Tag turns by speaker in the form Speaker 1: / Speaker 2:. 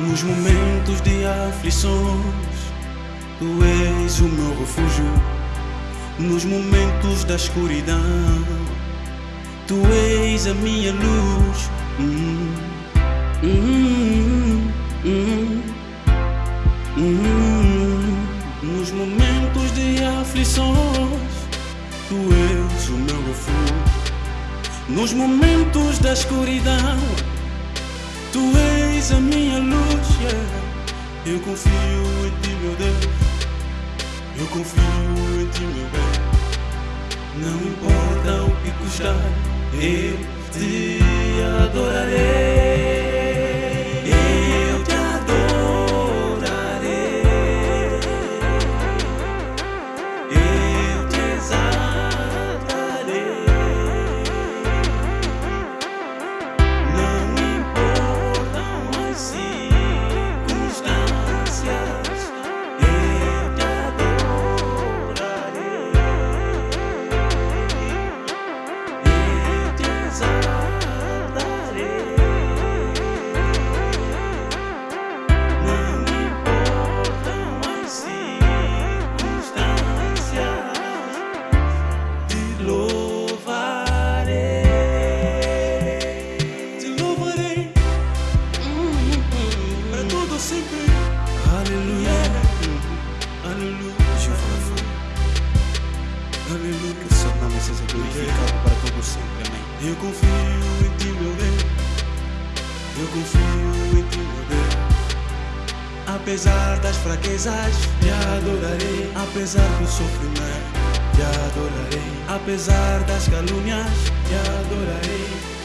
Speaker 1: Nos momentos de aflições, tu és o meu refúgio. Nos momentos da escuridão, tu és a minha luz. Hum, hum, hum. Nos momentos de aflições, tu és o meu refúgio. Nos momentos da escuridão, tu és a minha luz. Yeah. Eu confio em ti, meu Deus. Eu confio em ti, meu bem. Não importa o que custar, eu te aleluia, aleluia.
Speaker 2: Que seu nome seja glorificado para todo sempre. Amém.
Speaker 1: Eu confio em ti, meu Deus. Eu confio em ti, meu Deus. Apesar das fraquezas, te adorarei. Apesar do sofrimento, te adorarei. Apesar das calúnias, te adorarei.